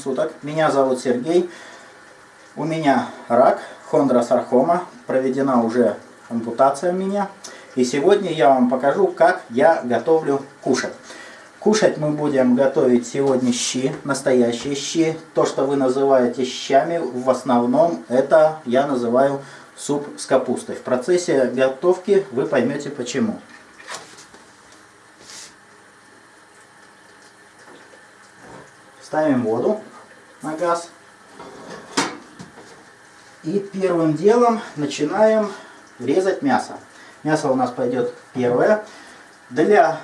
суток. Меня зовут Сергей. У меня рак, хондросаркома. Проведена уже ампутация у меня. И сегодня я вам покажу, как я готовлю кушать. Кушать мы будем готовить сегодня щи, настоящие щи. То, что вы называете щами, в основном это я называю суп с капустой. В процессе готовки вы поймете почему. Ставим воду на газ. И первым делом начинаем резать мясо. Мясо у нас пойдет первое. Для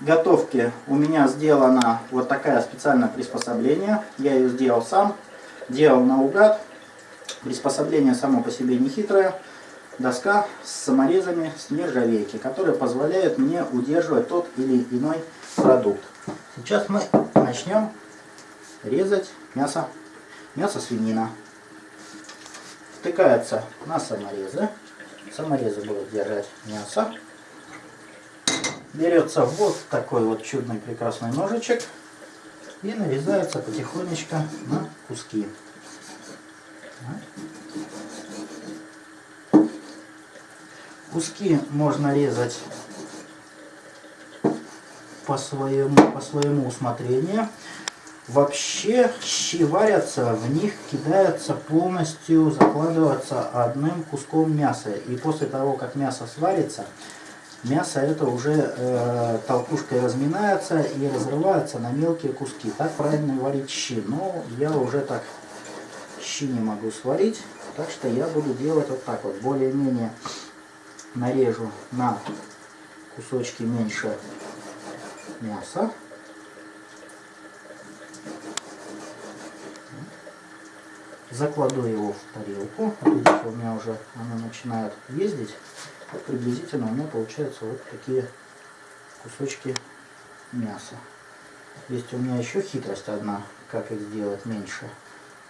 готовки у меня сделано вот такое специальное приспособление. Я ее сделал сам. Делал наугад. Приспособление само по себе не хитрое. Доска с саморезами с нержавейки, которые позволяют мне удерживать тот или иной продукт. Сейчас мы начнем резать мясо, мясо свинина. Втыкается на саморезы. Саморезы будут держать мясо. Берется вот такой вот чудный прекрасный ножичек и нарезается потихонечку на куски. Куски можно резать по своему, по своему усмотрению. Вообще щи варятся, в них кидается полностью, закладываться одним куском мяса. И после того, как мясо сварится, мясо это уже э, толкушкой разминается и разрывается на мелкие куски. Так правильно варить щи. Но я уже так щи не могу сварить, так что я буду делать вот так вот. Более-менее нарежу на кусочки меньше мяса. Закладу его в тарелку. Видите, у меня уже она начинает ездить. Вот приблизительно у меня получаются вот такие кусочки мяса. Есть у меня еще хитрость одна, как их сделать меньше.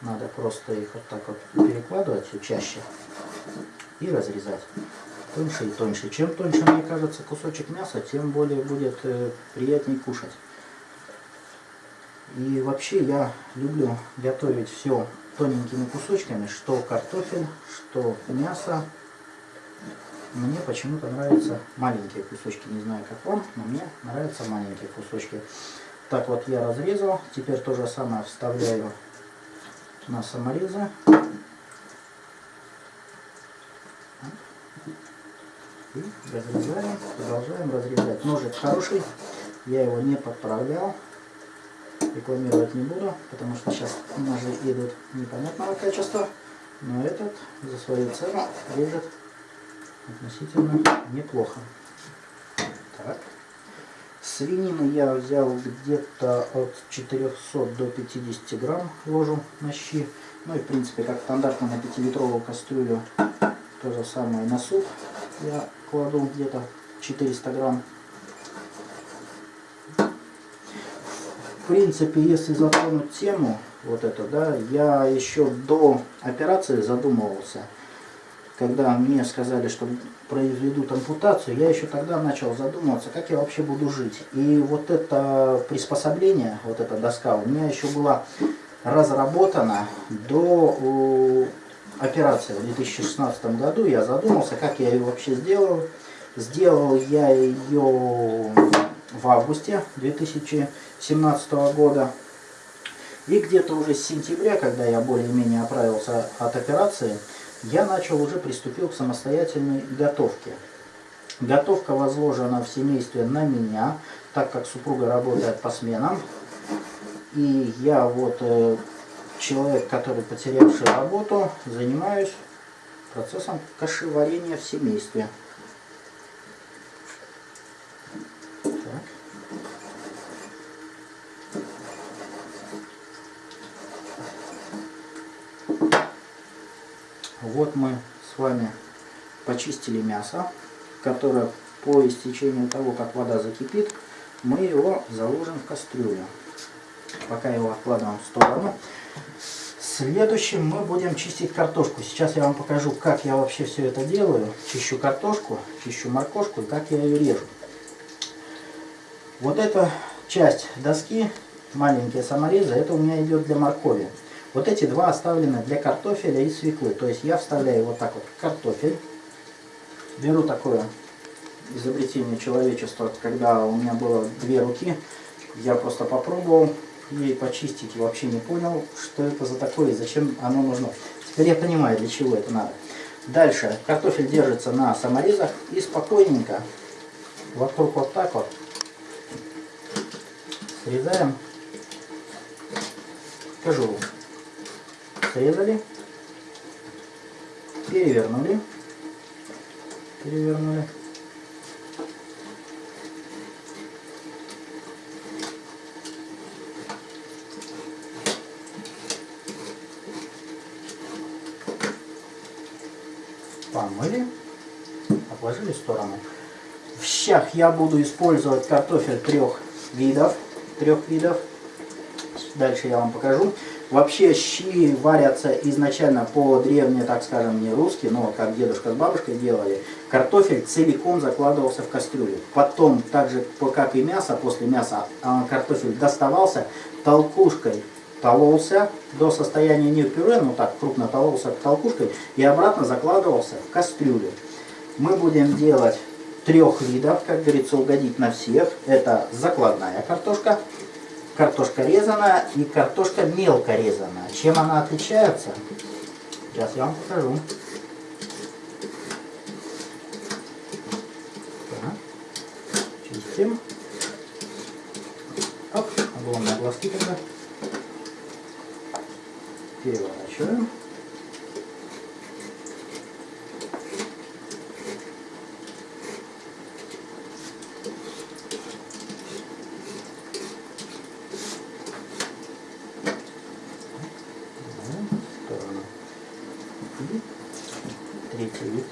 Надо просто их вот так вот перекладывать все чаще и разрезать тоньше и тоньше. Чем тоньше, мне кажется, кусочек мяса, тем более будет э, приятнее кушать. И вообще я люблю готовить все тоненькими кусочками, что картофель, что мясо. Мне почему-то нравятся маленькие кусочки, не знаю как вам, но мне нравятся маленькие кусочки. Так вот я разрезал, теперь то же самое вставляю на саморезы. И разрезаем, продолжаем разрезать. Ножик хороший, я его не подправлял рекламировать не буду, потому что сейчас ножи идут непонятного качества, но этот за свою цену режет относительно неплохо. Так. Свинины я взял где-то от 400 до 50 грамм ложу на щи. Ну и в принципе как стандартно на 5-литровую кастрюлю то же самое на суп я кладу где-то 400 грамм в принципе, если затронуть тему, вот это, да, я еще до операции задумывался. Когда мне сказали, что произведут ампутацию, я еще тогда начал задумываться, как я вообще буду жить. И вот это приспособление, вот эта доска, у меня еще была разработана до операции в 2016 году. Я задумался, как я ее вообще сделал. Сделал я ее в августе 2017 года. И где-то уже с сентября, когда я более-менее оправился от операции, я начал уже приступил к самостоятельной готовке. Готовка возложена в семействе на меня, так как супруга работает по сменам. И я вот э, человек, который потерявший работу, занимаюсь процессом кашеварения в семействе. Вот мы с вами почистили мясо, которое по истечению того, как вода закипит, мы его заложим в кастрюлю. Пока его откладываем в сторону. Следующим мы будем чистить картошку. Сейчас я вам покажу, как я вообще все это делаю. Чищу картошку, чищу моркошку и как я ее режу. Вот эта часть доски маленькие саморезы, это у меня идет для моркови. Вот эти два оставлены для картофеля и свеклы. То есть я вставляю вот так вот картофель. Беру такое изобретение человечества, когда у меня было две руки. Я просто попробовал ей почистить и вообще не понял, что это за такое и зачем оно нужно. Теперь я понимаю, для чего это надо. Дальше картофель держится на саморезах и спокойненько вокруг вот так вот срезаем кожуру. Срезали, перевернули, перевернули. помыли, отложили в сторону. В щах я буду использовать картофель трех видов. Трех видов. Дальше я вам покажу. Вообще щи варятся изначально по древне, так скажем, не русски, но как дедушка с бабушкой делали. Картофель целиком закладывался в кастрюлю. Потом, так же как и мясо, после мяса а, картофель доставался толкушкой тололся до состояния не пюре, но так крупно тололся толкушкой и обратно закладывался в кастрюлю. Мы будем делать трех видов, как говорится, угодить на всех. Это закладная картошка, картошка резаная и картошка мелко резаная. Чем она отличается? Сейчас я вам покажу. Чистим. Оп, огромные глазки тогда переворачиваем. третий вид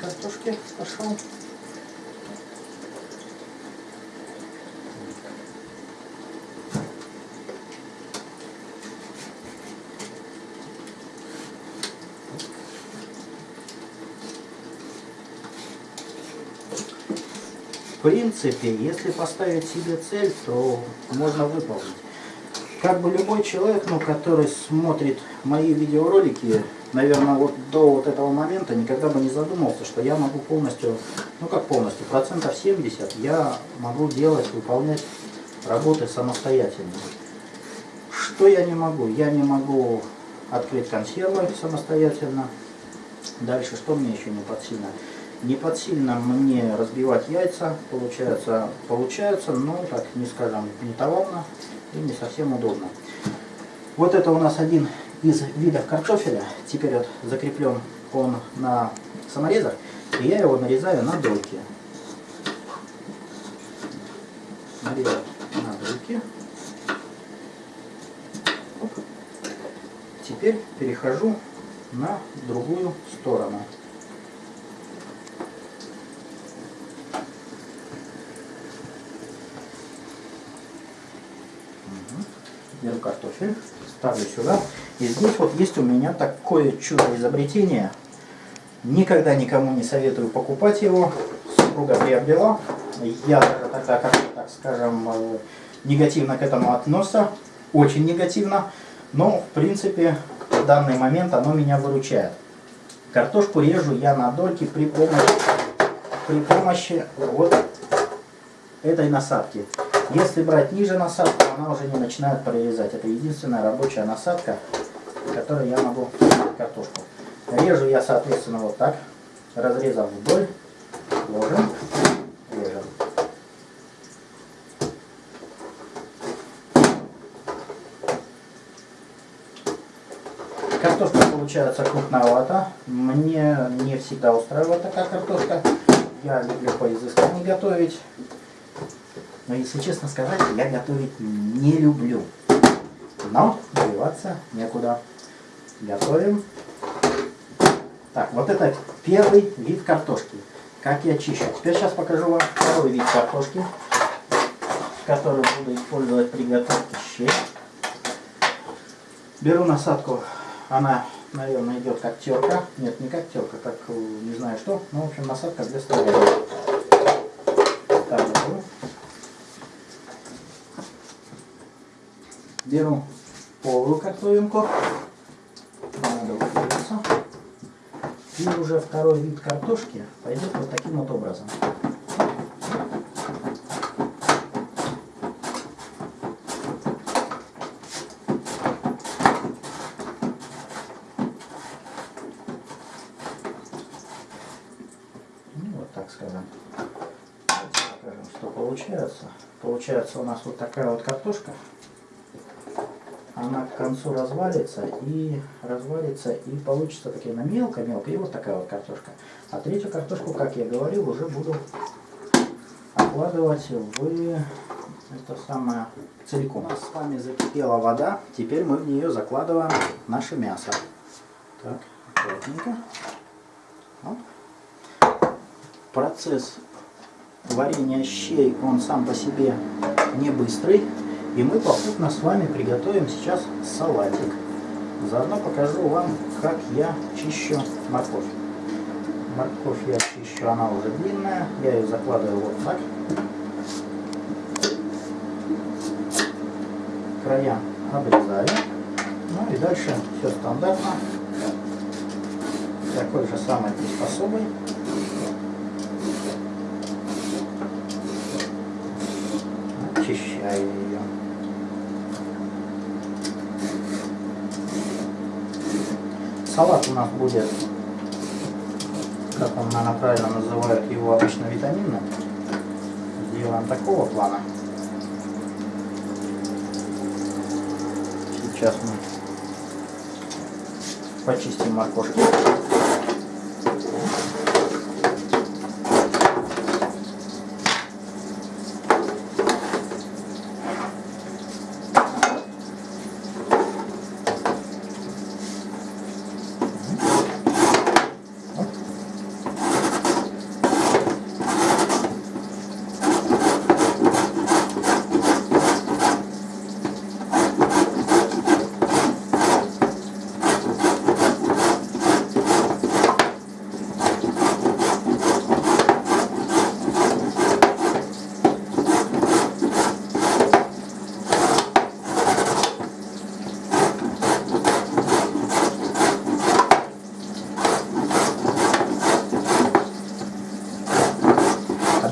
пошел. В принципе, если поставить себе цель, то можно выполнить. Как бы любой человек, ну, который смотрит мои видеоролики, наверное, вот до вот этого момента никогда бы не задумался, что я могу полностью, ну как полностью, процентов 70 я могу делать, выполнять работы самостоятельно. Что я не могу? Я не могу открыть консервы самостоятельно. Дальше, что мне еще не под сильно? Не под сильно мне разбивать яйца, получается, получается, но так не скажем, не товарно и не совсем удобно. Вот это у нас один из видов картофеля. Теперь вот закреплен он на саморезах, и я его нарезаю на дольки. Нарезаю на дольки. Теперь перехожу на другую сторону. Картофель, ставлю сюда. И здесь вот есть у меня такое чудо изобретение. Никогда никому не советую покупать его. Супруга приобрела. Я тогда, как так скажем, э, негативно к этому относся. Очень негативно. Но, в принципе, в данный момент оно меня выручает. Картошку режу я на дольки при помощи, при помощи вот этой насадки. Если брать ниже насадку, она уже не начинает прорезать. Это единственная рабочая насадка, которой я могу картошку. Режу я, соответственно, вот так, разрезав вдоль, ложим, режем. Картошка получается крупновато. Мне не всегда устраивает такая картошка. Я люблю поизысканнее готовить. Но если честно сказать, я готовить не люблю. Но добиваться некуда. Готовим. Так, вот это первый вид картошки. Как я чищу. Теперь сейчас покажу вам второй вид картошки, который буду использовать при готовке щей. Беру насадку, она, наверное, идет как терка. Нет, не как терка, как не знаю что. Ну, в общем, насадка для столовой. Так, беру. Беру полую упориться. И уже второй вид картошки пойдет вот таким вот образом. Ну, вот так скажем. Покажем, что получается. Получается у нас вот такая вот картошка. Она к концу развалится и развалится и получится такие на мелко-мелко. И вот такая вот картошка. А третью картошку, как я говорил, уже буду окладывать в это самое целиком. У нас с вами закипела вода. Теперь мы в нее закладываем наше мясо. Так, аккуратненько. Вот. Процесс варенья щей, он сам по себе не быстрый. И мы попутно с вами приготовим сейчас салатик. Заодно покажу вам, как я чищу морковь. Морковь я чищу, она уже длинная. Я ее закладываю вот так. Края обрезаю. Ну и дальше все стандартно. Такой же самой приспособой. Очищаю ее. Салат у нас будет, как он, наверное, правильно называют его обычно витаминным. Сделаем такого плана. Сейчас мы почистим морковки.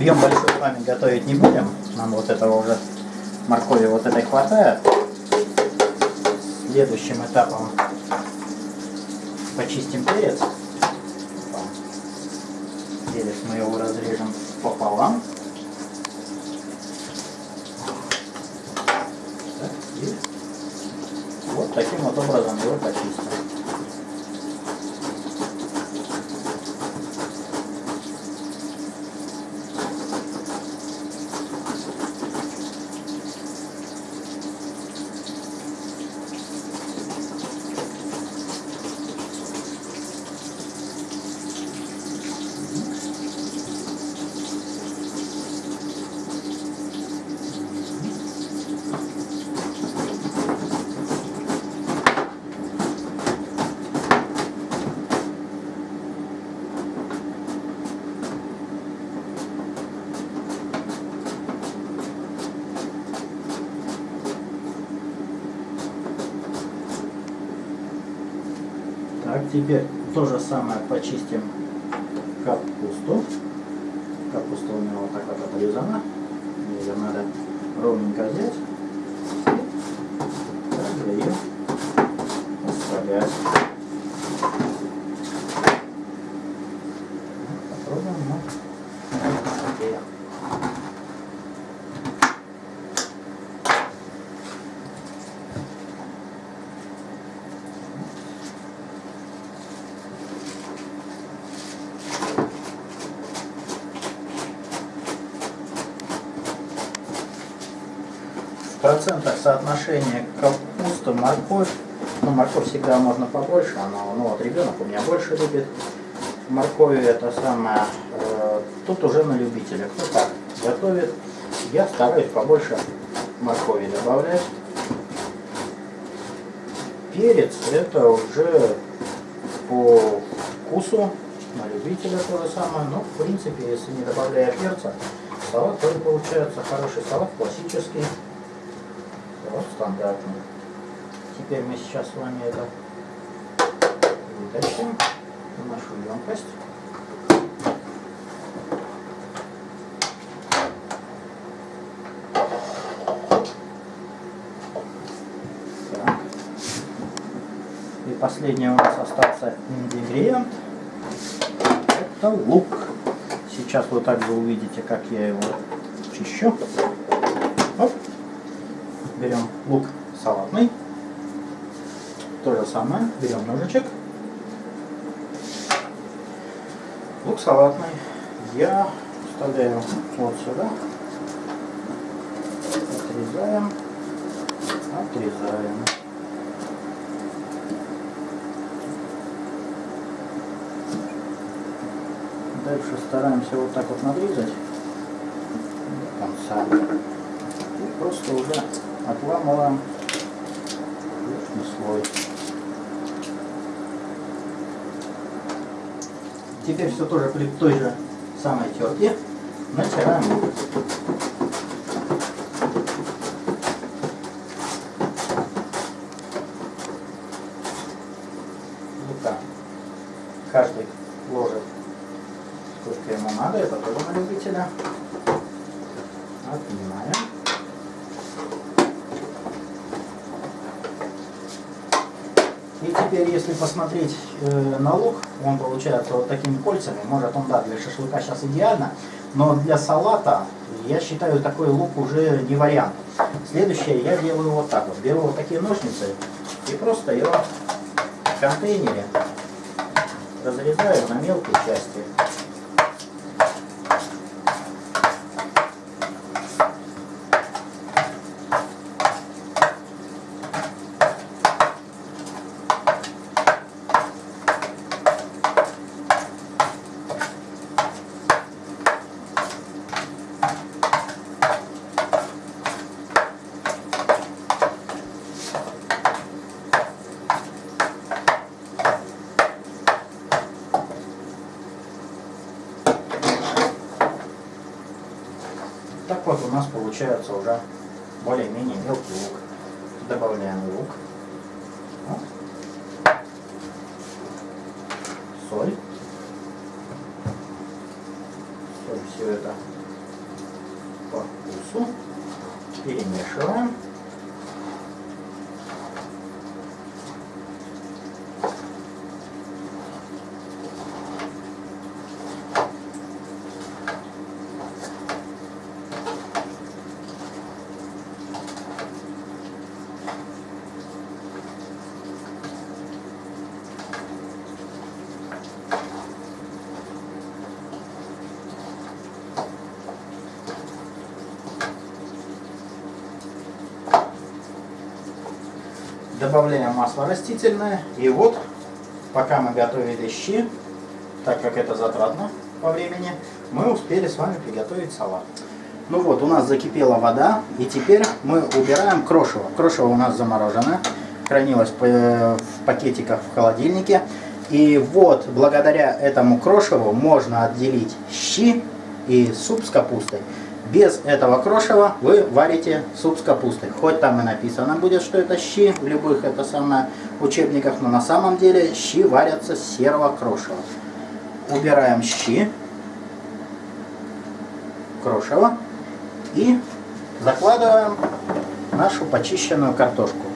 Объем большой с вами готовить не будем. Нам вот этого уже моркови вот этой хватает. Следующим этапом почистим перец. Перец мы его разрежем пополам. Так, и вот таким вот образом его почистим. Так, теперь то же самое почистим капусту. Капуста у меня вот так вот отрезана. Ее надо ровненько взять. Также ее оставлять. Попробуем на воде. В процентах соотношения капуста, морковь. Ну, морковь всегда можно побольше, она, ну вот ребенок у меня больше любит. Морковь это самое, э, тут уже на любителя. Кто как готовит, я стараюсь побольше моркови добавлять. Перец это уже по вкусу, на любителя то же самое. Но в принципе, если не добавляя перца, салат тоже получается хороший салат, классический. Вот стандартный. Теперь мы сейчас с вами это вытащим в нашу емкость. И последний у нас остался ингредиент. Это лук. Сейчас вы также увидите, как я его чищу. Берем лук салатный. То же самое. Берем ножичек. Лук салатный я вставляю вот сюда. Отрезаем. Отрезаем. Дальше стараемся вот так вот надрезать до конца. И просто уже отламываем верхний слой. Теперь все тоже при той же самой терке натираем лук. Лука каждый ложит сколько ему надо, это тоже на любителя. Отнимаем. И теперь, если посмотреть э, на лук, он получается вот такими кольцами. Может он, да, для шашлыка сейчас идеально, но для салата, я считаю, такой лук уже не вариант. Следующее я делаю вот так вот. Беру вот такие ножницы и просто его в контейнере разрезаю на мелкие части. Так вот получается уже более-менее мелкий лук. Добавляем лук. Вот. Соль. Соль все это по вкусу. Перемешиваем. Добавляем масло растительное. И вот, пока мы готовили щи, так как это затратно по времени, мы успели с вами приготовить салат. Ну вот, у нас закипела вода, и теперь мы убираем крошево. Крошево у нас заморожено, хранилось в пакетиках в холодильнике. И вот, благодаря этому крошеву можно отделить щи и суп с капустой. Без этого крошева вы варите суп с капустой. Хоть там и написано будет, что это щи в любых это самое учебниках, но на самом деле щи варятся с серого крошева. Убираем щи, крошево и закладываем нашу почищенную картошку.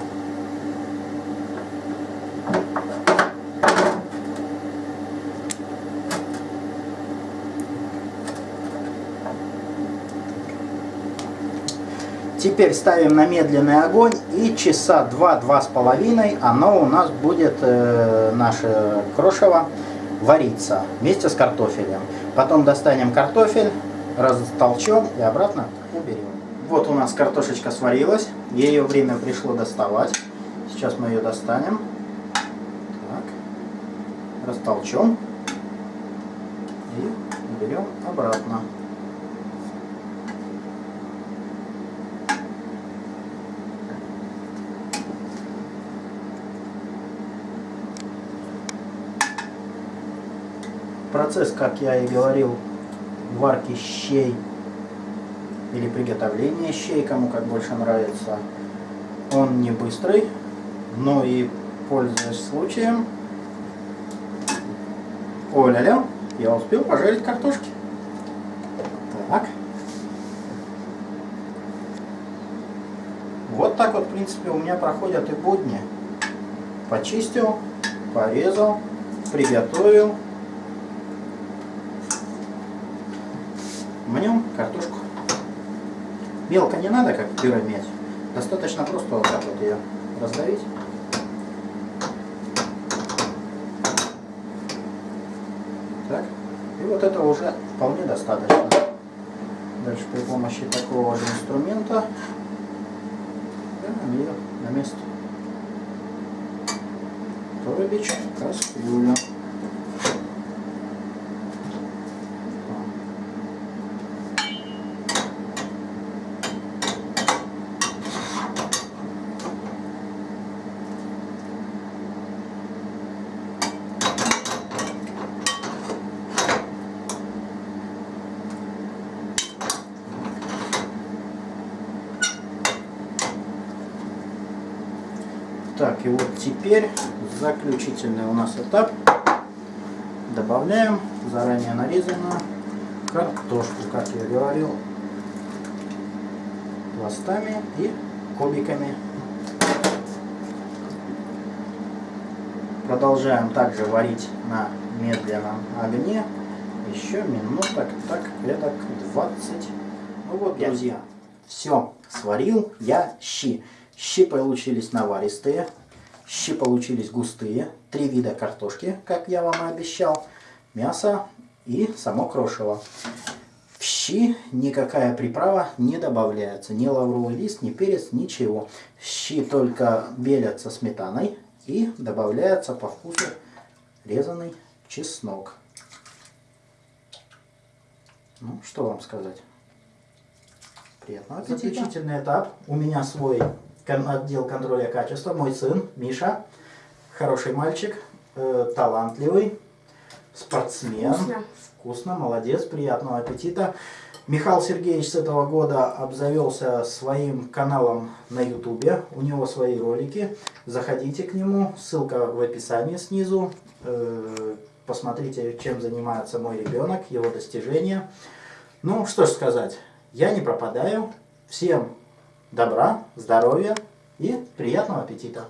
Теперь ставим на медленный огонь и часа два-два с половиной оно у нас будет, э, наше крошево, вариться вместе с картофелем. Потом достанем картофель, растолчем и обратно уберем. Вот у нас картошечка сварилась, ее время пришло доставать. Сейчас мы ее достанем. Так. Растолчем и уберем обратно. Процесс, как я и говорил, варки щей или приготовления щей, кому как больше нравится, Он не быстрый, но и пользуясь случаем. Оля-ля, я успел пожарить картошки. Так. Вот так вот, в принципе, у меня проходят и будни. Почистил, порезал, приготовил. Мнем картошку. Мелко не надо, как пюре мять. Достаточно просто вот так вот ее раздавить. Так. И вот это уже вполне достаточно. Дальше при помощи такого же инструмента ее на место. Торбич, кастрюля. Так, и вот теперь заключительный у нас этап. Добавляем заранее нарезанную картошку, как я говорил, пластами и кубиками. Продолжаем также варить на медленном огне еще минуток, так, это 20. Ну вот, друзья, все, сварил я щи. Щи получились наваристые, щи получились густые, три вида картошки, как я вам и обещал, мясо и само крошево. В щи никакая приправа не добавляется, ни лавровый лист, ни перец, ничего. Щи только белятся сметаной и добавляется по вкусу резанный чеснок. Ну, что вам сказать? Приятного аппетита. Заключительный этап. У меня свой отдел контроля качества, мой сын Миша, хороший мальчик, э, талантливый, спортсмен. Вкусно. Вкусно, молодец, приятного аппетита. Михаил Сергеевич с этого года обзавелся своим каналом на ютубе, у него свои ролики, заходите к нему, ссылка в описании снизу, э, посмотрите, чем занимается мой ребенок, его достижения. Ну, что ж сказать, я не пропадаю, всем добра, здоровья и приятного аппетита!